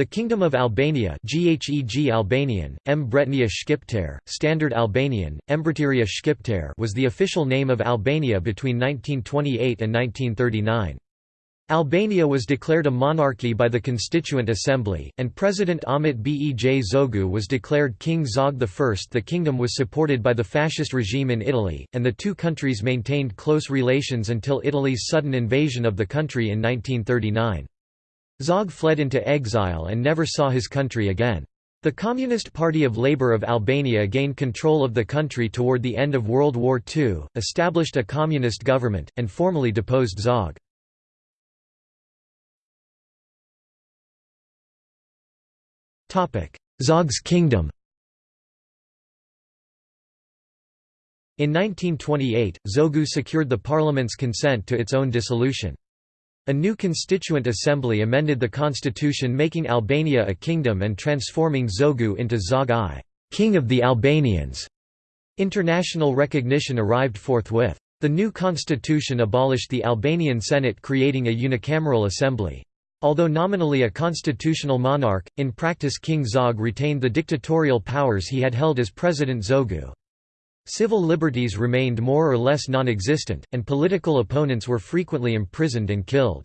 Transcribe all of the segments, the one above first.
The Kingdom of Albania GHEG Albanian, Mbretnia Shqiptare, Standard Albanian, Mbretëria Shqiptare was the official name of Albania between 1928 and 1939. Albania was declared a monarchy by the Constituent Assembly, and President Ahmet Bej Zogu was declared King Zog I. The kingdom was supported by the fascist regime in Italy, and the two countries maintained close relations until Italy's sudden invasion of the country in 1939. Zog fled into exile and never saw his country again. The Communist Party of Labour of Albania gained control of the country toward the end of World War II, established a communist government, and formally deposed Zog. Zog's kingdom In 1928, Zogu secured the parliament's consent to its own dissolution. A new constituent assembly amended the constitution making Albania a kingdom and transforming Zogu into Zog I, King of the Albanians. International recognition arrived forthwith. The new constitution abolished the Albanian Senate creating a unicameral assembly. Although nominally a constitutional monarch, in practice King Zog retained the dictatorial powers he had held as President Zogu. Civil liberties remained more or less non-existent, and political opponents were frequently imprisoned and killed.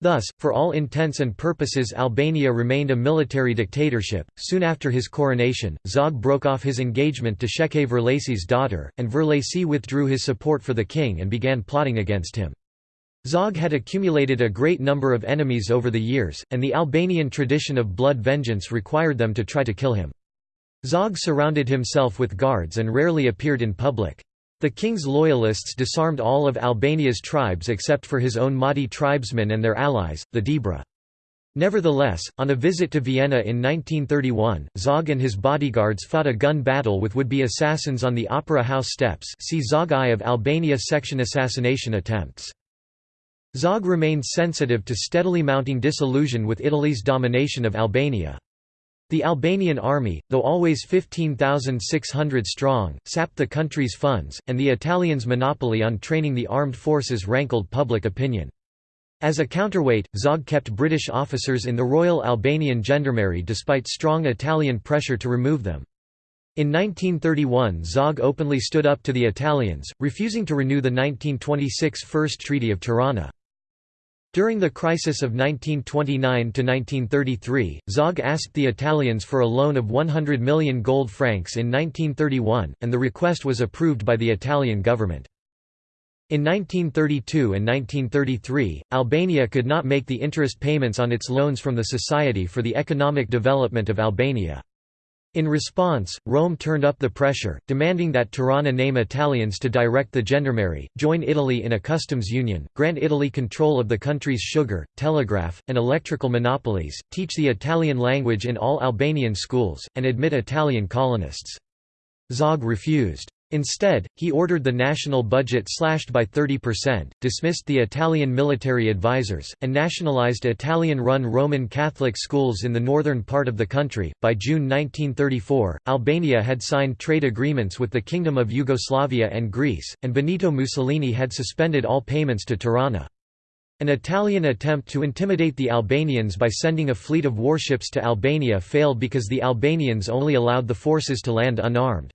Thus, for all intents and purposes Albania remained a military dictatorship. Soon after his coronation, Zog broke off his engagement to Shefqet Vërlaci's daughter, and Vërlaci withdrew his support for the king and began plotting against him. Zog had accumulated a great number of enemies over the years, and the Albanian tradition of blood vengeance required them to try to kill him. Zog surrounded himself with guards and rarely appeared in public. The king's loyalists disarmed all of Albania's tribes except for his own Mati tribesmen and their allies, the Debra. Nevertheless, on a visit to Vienna in 1931, Zog and his bodyguards fought a gun battle with would-be assassins on the Opera House steps see Zog I of Albania section assassination attempts. Zog remained sensitive to steadily mounting disillusion with Italy's domination of Albania. The Albanian army, though always 15,600 strong, sapped the country's funds, and the Italians' monopoly on training the armed forces rankled public opinion. As a counterweight, Zog kept British officers in the Royal Albanian Gendarmerie despite strong Italian pressure to remove them. In 1931 Zog openly stood up to the Italians, refusing to renew the 1926 First Treaty of Tirana. During the crisis of 1929–1933, Zog asked the Italians for a loan of 100 million gold francs in 1931, and the request was approved by the Italian government. In 1932 and 1933, Albania could not make the interest payments on its loans from the Society for the Economic Development of Albania. In response, Rome turned up the pressure, demanding that Tirana name Italians to direct the gendarmerie, join Italy in a customs union, grant Italy control of the country's sugar, telegraph, and electrical monopolies, teach the Italian language in all Albanian schools, and admit Italian colonists. Zog refused. Instead, he ordered the national budget slashed by 30%, dismissed the Italian military advisors, and nationalized Italian run Roman Catholic schools in the northern part of the country. By June 1934, Albania had signed trade agreements with the Kingdom of Yugoslavia and Greece, and Benito Mussolini had suspended all payments to Tirana. An Italian attempt to intimidate the Albanians by sending a fleet of warships to Albania failed because the Albanians only allowed the forces to land unarmed.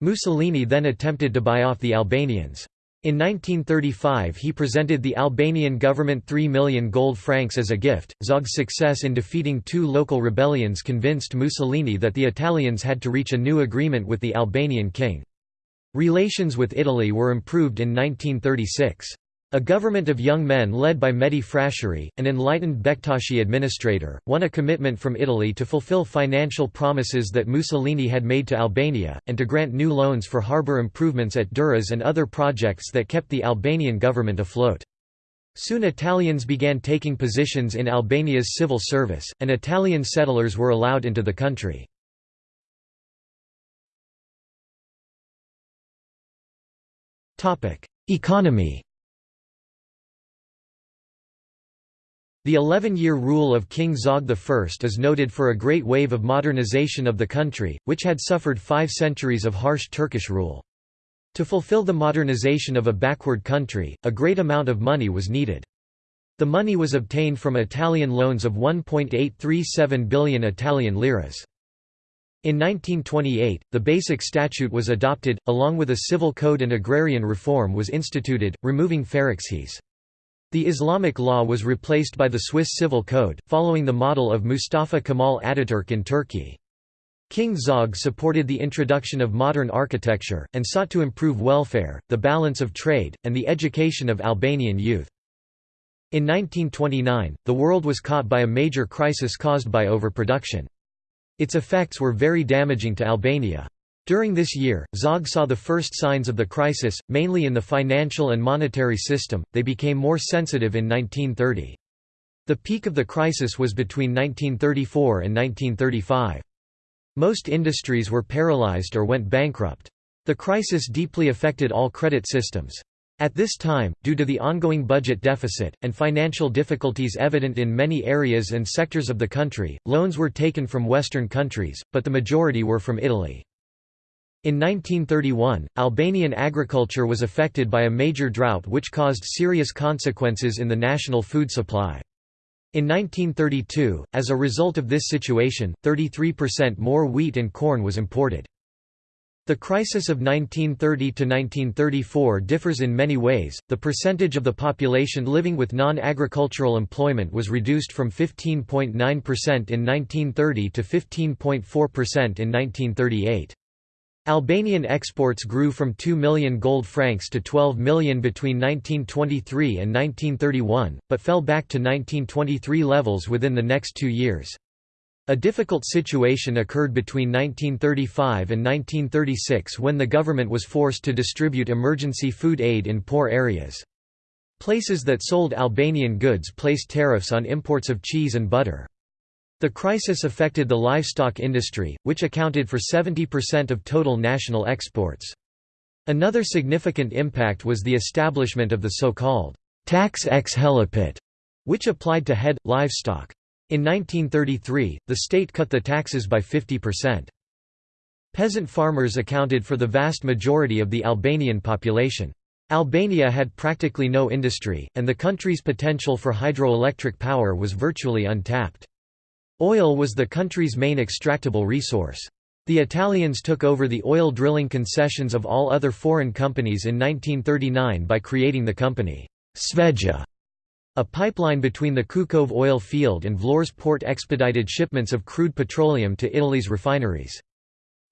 Mussolini then attempted to buy off the Albanians. In 1935 he presented the Albanian government 3 million gold francs as a gift. Zog's success in defeating two local rebellions convinced Mussolini that the Italians had to reach a new agreement with the Albanian king. Relations with Italy were improved in 1936. A government of young men led by Mehdi Frashëri, an enlightened Bektashi administrator, won a commitment from Italy to fulfill financial promises that Mussolini had made to Albania, and to grant new loans for harbour improvements at Durrës and other projects that kept the Albanian government afloat. Soon Italians began taking positions in Albania's civil service, and Italian settlers were allowed into the country. Economy The 11-year rule of King Zog I is noted for a great wave of modernization of the country, which had suffered five centuries of harsh Turkish rule. To fulfill the modernization of a backward country, a great amount of money was needed. The money was obtained from Italian loans of 1.837 billion Italian liras. In 1928, the Basic Statute was adopted, along with a civil code and agrarian reform was instituted, removing pharissees. The Islamic law was replaced by the Swiss Civil Code, following the model of Mustafa Kemal Ataturk in Turkey. King Zog supported the introduction of modern architecture, and sought to improve welfare, the balance of trade, and the education of Albanian youth. In 1929, the world was caught by a major crisis caused by overproduction. Its effects were very damaging to Albania. During this year, Zog saw the first signs of the crisis, mainly in the financial and monetary system, they became more sensitive in 1930. The peak of the crisis was between 1934 and 1935. Most industries were paralyzed or went bankrupt. The crisis deeply affected all credit systems. At this time, due to the ongoing budget deficit, and financial difficulties evident in many areas and sectors of the country, loans were taken from Western countries, but the majority were from Italy. In 1931, Albanian agriculture was affected by a major drought which caused serious consequences in the national food supply. In 1932, as a result of this situation, 33% more wheat and corn was imported. The crisis of 1930 to 1934 differs in many ways. The percentage of the population living with non-agricultural employment was reduced from 15.9% in 1930 to 15.4% in 1938. Albanian exports grew from 2 million gold francs to 12 million between 1923 and 1931, but fell back to 1923 levels within the next two years. A difficult situation occurred between 1935 and 1936 when the government was forced to distribute emergency food aid in poor areas. Places that sold Albanian goods placed tariffs on imports of cheese and butter. The crisis affected the livestock industry, which accounted for 70% of total national exports. Another significant impact was the establishment of the so-called tax ex helipet, which applied to head, livestock. In 1933, the state cut the taxes by 50%. Peasant farmers accounted for the vast majority of the Albanian population. Albania had practically no industry, and the country's potential for hydroelectric power was virtually untapped. Oil was the country's main extractable resource. The Italians took over the oil drilling concessions of all other foreign companies in 1939 by creating the company Sveja a pipeline between the Kukove oil field and Vlorës port expedited shipments of crude petroleum to Italy's refineries.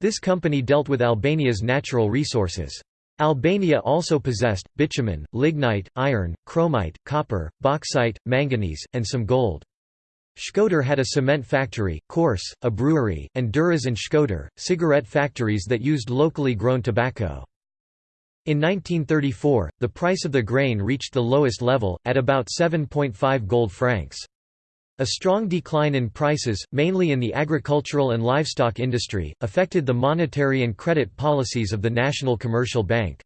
This company dealt with Albania's natural resources. Albania also possessed, bitumen, lignite, iron, chromite, copper, bauxite, manganese, and some gold. Shkodër had a cement factory, Korçë, a brewery, and Durrës and Shkodër, cigarette factories that used locally grown tobacco. In 1934, the price of the grain reached the lowest level, at about 7.5 gold francs. A strong decline in prices, mainly in the agricultural and livestock industry, affected the monetary and credit policies of the National Commercial Bank.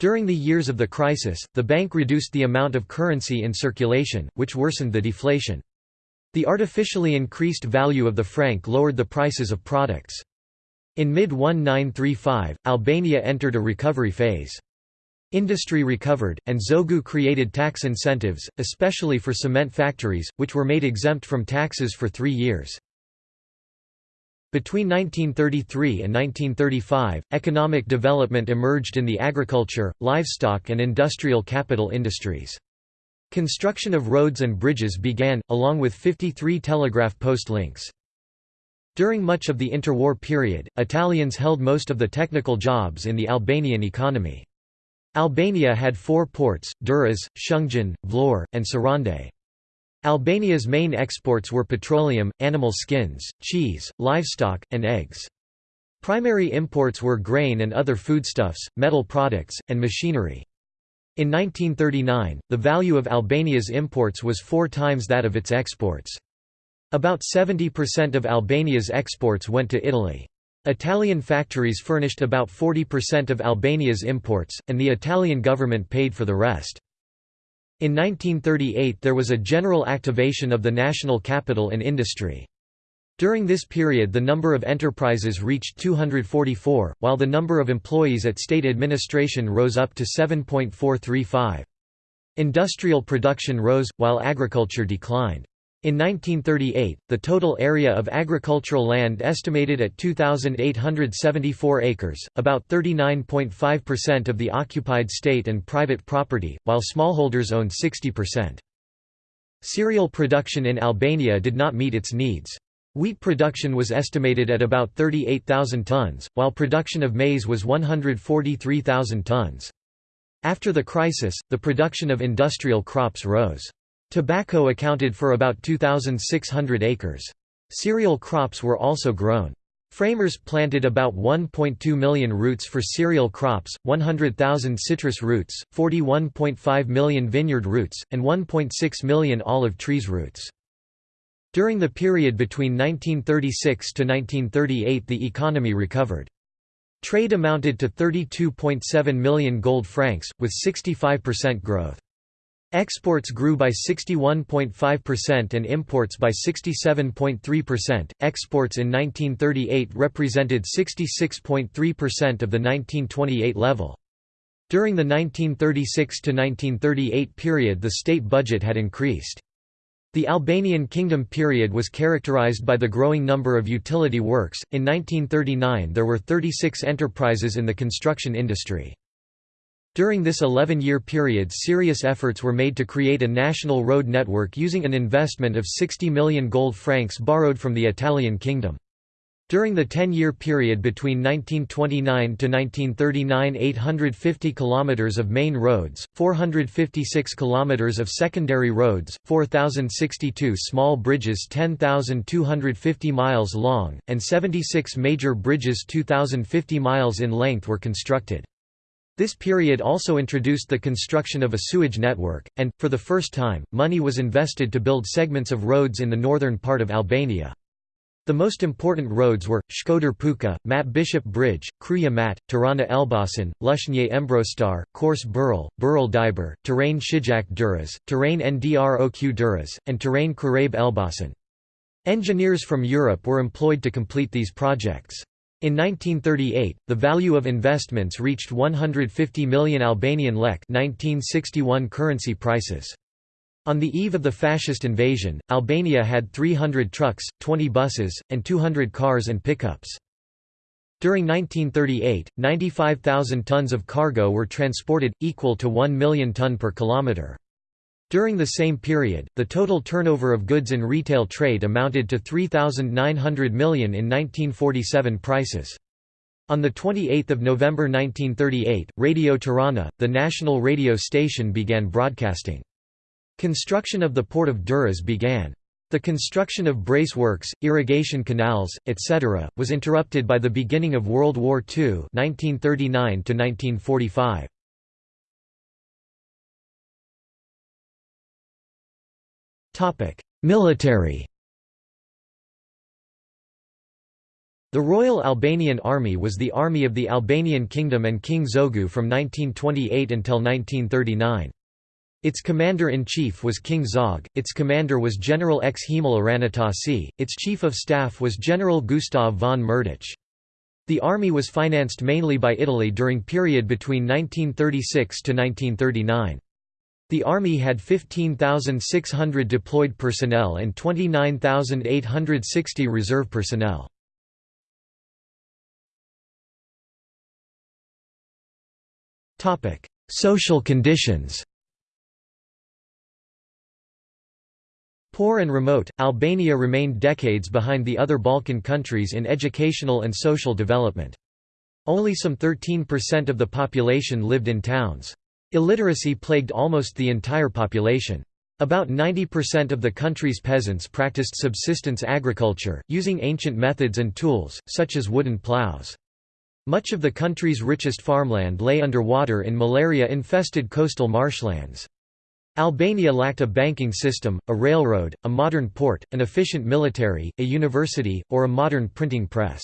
During the years of the crisis, the bank reduced the amount of currency in circulation, which worsened the deflation. The artificially increased value of the franc lowered the prices of products. In mid-1935, Albania entered a recovery phase. Industry recovered, and Zogu created tax incentives, especially for cement factories, which were made exempt from taxes for three years. Between 1933 and 1935, economic development emerged in the agriculture, livestock and industrial capital industries. Construction of roads and bridges began, along with 53 telegraph post links. During much of the interwar period, Italians held most of the technical jobs in the Albanian economy. Albania had four ports, Durrës, Shëngjin, Vlorë, and Sarande. Albania's main exports were petroleum, animal skins, cheese, livestock, and eggs. Primary imports were grain and other foodstuffs, metal products, and machinery. In 1939, the value of Albania's imports was four times that of its exports. About 70% of Albania's exports went to Italy. Italian factories furnished about 40% of Albania's imports, and the Italian government paid for the rest. In 1938 there was a general activation of the national capital and industry. During this period the number of enterprises reached 244, while the number of employees at state administration rose up to 7.435. Industrial production rose, while agriculture declined. In 1938, the total area of agricultural land estimated at 2,874 acres, about 39.5% of the occupied state and private property, while smallholders owned 60%. Cereal production in Albania did not meet its needs. Wheat production was estimated at about 38,000 tons, while production of maize was 143,000 tons. After the crisis, the production of industrial crops rose. Tobacco accounted for about 2,600 acres. Cereal crops were also grown. Framers planted about 1.2 million roots for cereal crops, 100,000 citrus roots, 41.5 million vineyard roots, and 1.6 million olive trees roots. During the period between 1936 to 1938 the economy recovered. Trade amounted to 32.7 million gold francs, with 65% growth. Exports grew by 61.5% and imports by 67.3%. Exports in 1938 represented 66.3% of the 1928 level. During the 1936 to 1938 period the state budget had increased. The Albanian Kingdom period was characterized by the growing number of utility works. In 1939 there were 36 enterprises in the construction industry. During this 11-year period serious efforts were made to create a national road network using an investment of 60 million gold francs borrowed from the Italian kingdom. During the 10-year period between 1929 to 1939 850 kilometers of main roads, 456 kilometers of secondary roads, 4062 small bridges 10,250 miles long, and 76 major bridges 2,050 miles in length were constructed. This period also introduced the construction of a sewage network, and, for the first time, money was invested to build segments of roads in the northern part of Albania. The most important roads were, Shkodër Puka, Mat Bishop Bridge, Kryja Mat, Tirana Elbasan, Lushnje Embrostar, Korçë Burrell, Burrell Diber, Tirana Shijak Durrës, Tirana Ndroq Durrës, and Tirana Karabe Elbasan. Engineers from Europe were employed to complete these projects. In 1938, the value of investments reached 150 million Albanian lek 1961 currency prices. On the eve of the fascist invasion, Albania had 300 trucks, 20 buses, and 200 cars and pickups. During 1938, 95,000 tons of cargo were transported, equal to 1 million ton per kilometre. During the same period, the total turnover of goods in retail trade amounted to 3,900 million in 1947 prices. On 28 November 1938, Radio Tirana, the national radio station began broadcasting. Construction of the port of Durrës began. The construction of brace works, irrigation canals, etc., was interrupted by the beginning of World War II 1939 -1945. Military The Royal Albanian Army was the army of the Albanian Kingdom and King Zogu from 1928 until 1939. Its commander-in-chief was King Zog, its commander was General Xhemal Aranitasi, its chief of staff was General Gustav von Myrdacz. The army was financed mainly by Italy during period between 1936 to 1939. The Army had 15,600 deployed personnel and 29,860 reserve personnel. Social conditions Poor and remote, Albania remained decades behind the other Balkan countries in educational and social development. Only some 13% of the population lived in towns. Illiteracy plagued almost the entire population. About 90% of the country's peasants practiced subsistence agriculture, using ancient methods and tools, such as wooden plows. Much of the country's richest farmland lay under water in malaria-infested coastal marshlands. Albania lacked a banking system, a railroad, a modern port, an efficient military, a university, or a modern printing press.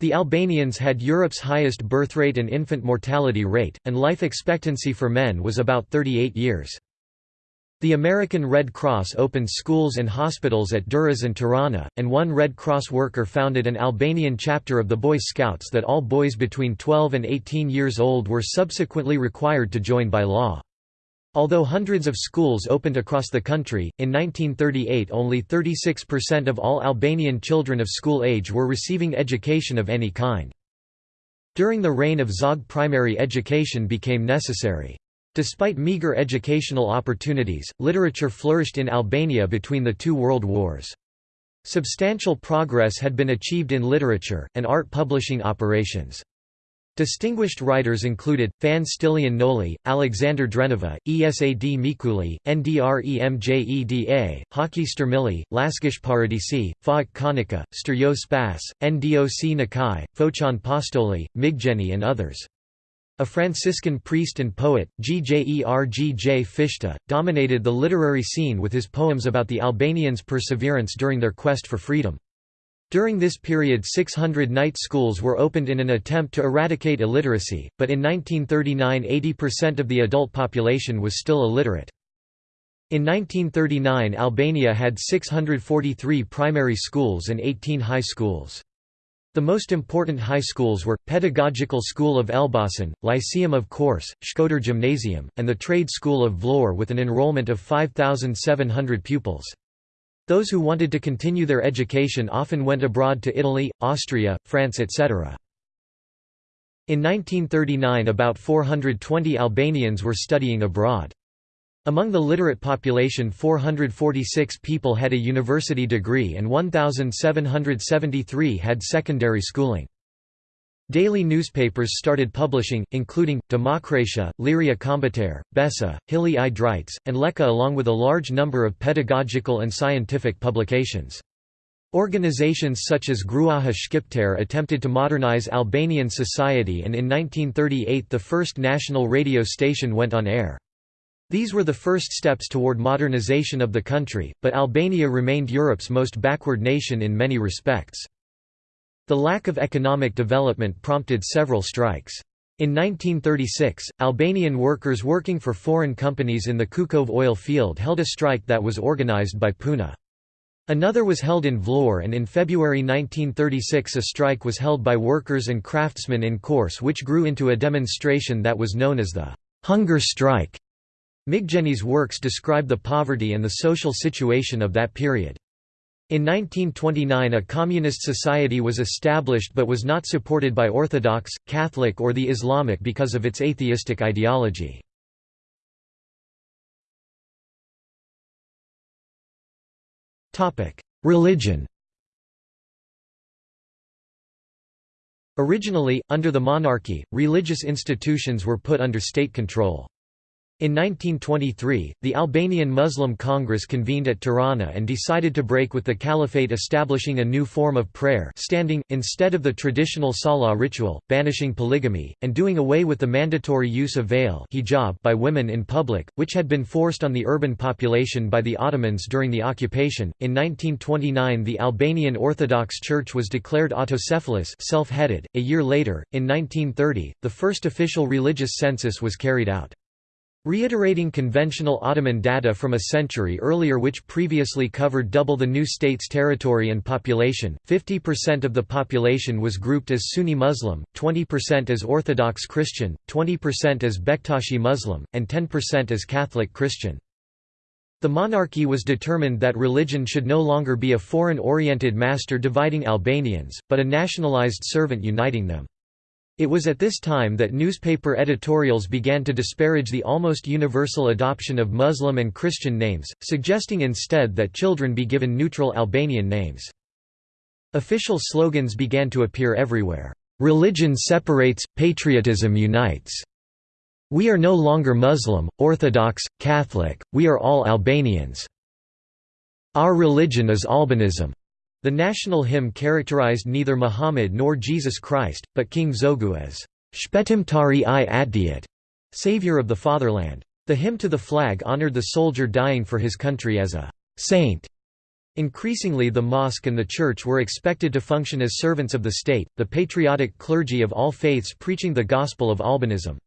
The Albanians had Europe's highest birthrate and infant mortality rate, and life expectancy for men was about 38 years. The American Red Cross opened schools and hospitals at Durrës and Tirana, and one Red Cross worker founded an Albanian chapter of the Boy Scouts that all boys between 12 and 18 years old were subsequently required to join by law. Although hundreds of schools opened across the country, in 1938 only 36% of all Albanian children of school age were receiving education of any kind. During the reign of Zog primary education became necessary. Despite meager educational opportunities, literature flourished in Albania between the two world wars. Substantial progress had been achieved in literature, and art publishing operations. Distinguished writers included, Fan Stilian Noli, Alexander Drenova, Esad Mikuli, Ndre Mjeda, Haki Stermili, Lasgush Poradeci, Faik Konica, Sterjo Spas, Ndoc Nikaj, Foqion Postoli, Migjeni and others. A Franciscan priest and poet, Gjergj Fishta, dominated the literary scene with his poems about the Albanians' perseverance during their quest for freedom. During this period 600 night schools were opened in an attempt to eradicate illiteracy, but in 1939 80% of the adult population was still illiterate. In 1939 Albania had 643 primary schools and 18 high schools. The most important high schools were, Pedagogical School of Elbasan, Lyceum of Korçë, Shkodër Gymnasium, and the Trade School of Vlorë with an enrollment of 5,700 pupils. Those who wanted to continue their education often went abroad to Italy, Austria, France etc. In 1939 about 420 Albanians were studying abroad. Among the literate population 446 people had a university degree and 1,773 had secondary schooling. Daily newspapers started publishing, including, Demokratia, Liria Kombëtare, Besa, Hili i and Leka along with a large number of pedagogical and scientific publications. Organizations such as Gruaja Shqiptare attempted to modernize Albanian society and in 1938 the first national radio station went on air. These were the first steps toward modernization of the country, but Albania remained Europe's most backward nation in many respects. The lack of economic development prompted several strikes. In 1936, Albanian workers working for foreign companies in the Kukov oil field held a strike that was organized by Puna. Another was held in Vlorë and in February 1936 a strike was held by workers and craftsmen in Korçë which grew into a demonstration that was known as the «hunger strike». Migjeni's works describe the poverty and the social situation of that period. In 1929 a communist society was established but was not supported by Orthodox, Catholic or the Islamic because of its atheistic ideology. Religion Originally, under the monarchy, religious institutions were put under state control. In 1923, the Albanian Muslim Congress convened at Tirana and decided to break with the caliphate establishing a new form of prayer standing, instead of the traditional salah ritual, banishing polygamy, and doing away with the mandatory use of veil hijab by women in public, which had been forced on the urban population by the Ottomans during the occupation. In 1929 the Albanian Orthodox Church was declared autocephalous self-headed. A year later, in 1930, the first official religious census was carried out. Reiterating conventional Ottoman data from a century earlier which previously covered double the new state's territory and population, 50% of the population was grouped as Sunni Muslim, 20% as Orthodox Christian, 20% as Bektashi Muslim, and 10% as Catholic Christian. The monarchy was determined that religion should no longer be a foreign-oriented master dividing Albanians, but a nationalized servant uniting them. It was at this time that newspaper editorials began to disparage the almost universal adoption of Muslim and Christian names, suggesting instead that children be given neutral Albanian names. Official slogans began to appear everywhere. Religion separates, patriotism unites. We are no longer Muslim, Orthodox, Catholic, we are all Albanians. Our religion is Albanism. The national hymn characterized neither Muhammad nor Jesus Christ, but King Zogu as Shpetimtari i Atdiat, savior of the fatherland. The hymn to the flag honored the soldier dying for his country as a saint. Increasingly the mosque and the church were expected to function as servants of the state, the patriotic clergy of all faiths preaching the gospel of Albanism.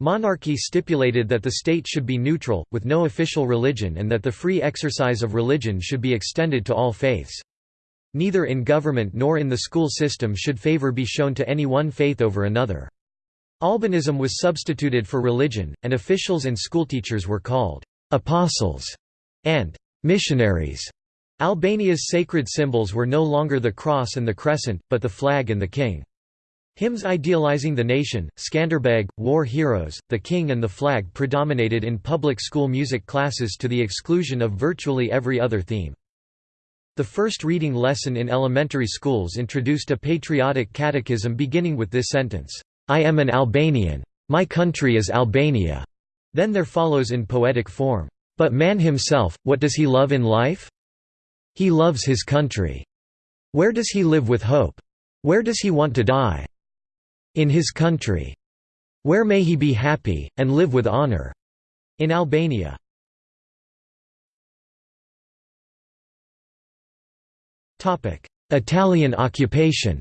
Monarchy stipulated that the state should be neutral, with no official religion and that the free exercise of religion should be extended to all faiths. Neither in government nor in the school system should favor be shown to any one faith over another. Albanism was substituted for religion, and officials and schoolteachers were called «apostles» and «missionaries». Albania's sacred symbols were no longer the cross and the crescent, but the flag and the king. Hymns idealizing the nation, Skanderbeg, war heroes, the king and the flag predominated in public school music classes to the exclusion of virtually every other theme. The first reading lesson in elementary schools introduced a patriotic catechism beginning with this sentence, I am an Albanian. My country is Albania. Then there follows in poetic form, But man himself, what does he love in life? He loves his country. Where does he live with hope? Where does he want to die? In his country. Where may he be happy, and live with honor? In Albania. Italian occupation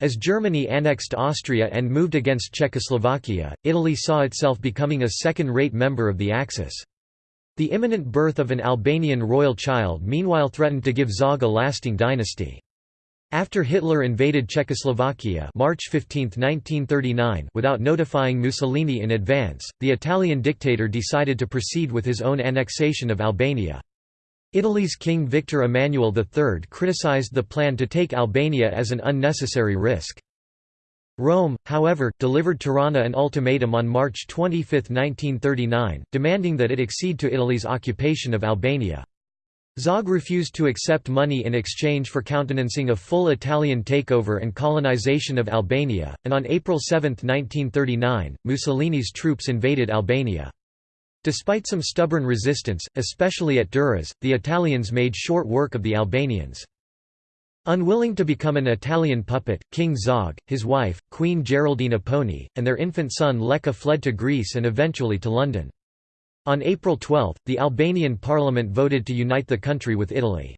As Germany annexed Austria and moved against Czechoslovakia, Italy saw itself becoming a second-rate member of the Axis. The imminent birth of an Albanian royal child meanwhile threatened to give Zog a lasting dynasty. After Hitler invaded Czechoslovakia March 15, 1939, without notifying Mussolini in advance, the Italian dictator decided to proceed with his own annexation of Albania. Italy's King Victor Emmanuel III criticized the plan to take Albania as an unnecessary risk. Rome, however, delivered Tirana an ultimatum on March 25, 1939, demanding that it accede to Italy's occupation of Albania. Zog refused to accept money in exchange for countenancing a full Italian takeover and colonization of Albania, and on April 7, 1939, Mussolini's troops invaded Albania. Despite some stubborn resistance, especially at Durrës, the Italians made short work of the Albanians. Unwilling to become an Italian puppet, King Zog, his wife, Queen Geraldine Apponyi, and their infant son Leka fled to Greece and eventually to London. On April 12, the Albanian parliament voted to unite the country with Italy.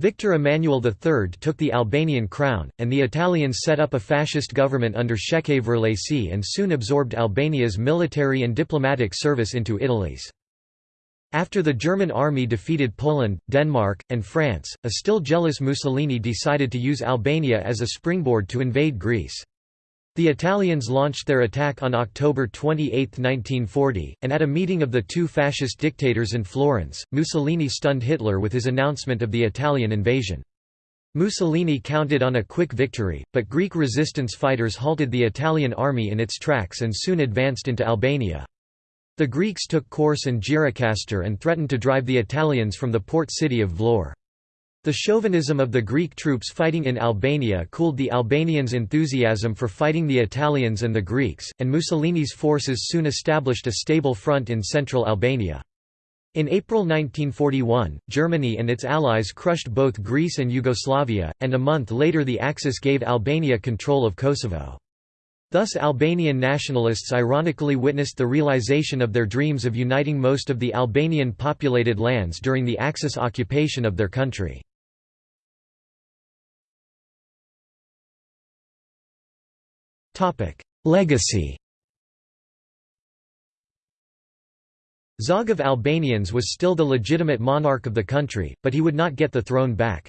Victor Emmanuel III took the Albanian crown, and the Italians set up a fascist government under Shefqet Vërlaci and soon absorbed Albania's military and diplomatic service into Italy's. After the German army defeated Poland, Denmark, and France, a still jealous Mussolini decided to use Albania as a springboard to invade Greece. The Italians launched their attack on October 28, 1940, and at a meeting of the two fascist dictators in Florence, Mussolini stunned Hitler with his announcement of the Italian invasion. Mussolini counted on a quick victory, but Greek resistance fighters halted the Italian army in its tracks and soon advanced into Albania. The Greeks took Korçë and Gjirokastër and threatened to drive the Italians from the port city of Vlorë. The chauvinism of the Greek troops fighting in Albania cooled the Albanians' enthusiasm for fighting the Italians and the Greeks, and Mussolini's forces soon established a stable front in central Albania. In April 1941, Germany and its allies crushed both Greece and Yugoslavia, and a month later the Axis gave Albania control of Kosovo. Thus Albanian nationalists ironically witnessed the realization of their dreams of uniting most of the Albanian populated lands during the Axis occupation of their country. Legacy Zog of Albanians was still the legitimate monarch of the country, but he would not get the throne back.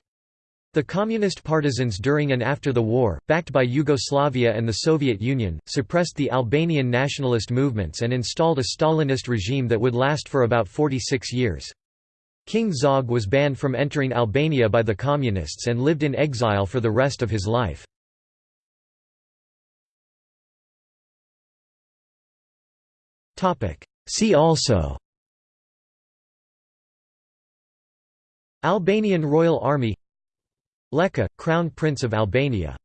The communist partisans during and after the war, backed by Yugoslavia and the Soviet Union, suppressed the Albanian nationalist movements and installed a Stalinist regime that would last for about 46 years. King Zog was banned from entering Albania by the communists and lived in exile for the rest of his life. See also. Albanian Royal Army. Leka, Crown Prince of Albania